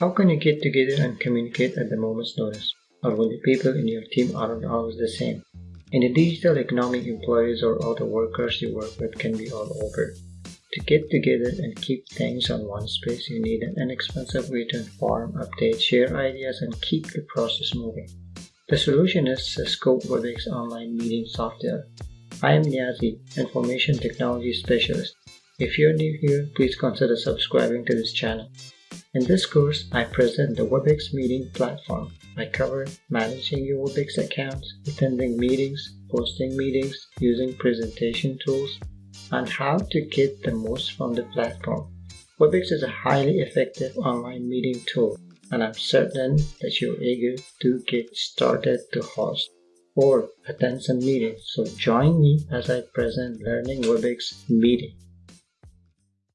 How can you get together and communicate at the moment's notice, or when the people in your team aren't always the same? In the digital economy, employees or other workers you work with can be all over. To get together and keep things on one space, you need an inexpensive way to inform, update, share ideas, and keep the process moving. The solution is Cisco WebEx Online Meeting Software. I am Niazi, Information Technology Specialist. If you're new here, please consider subscribing to this channel. In this course, I present the WebEx meeting platform. I cover managing your WebEx accounts, attending meetings, hosting meetings, using presentation tools, and how to get the most from the platform. WebEx is a highly effective online meeting tool, and I'm certain that you're eager to get started to host or attend some meetings. So join me as I present Learning WebEx Meeting.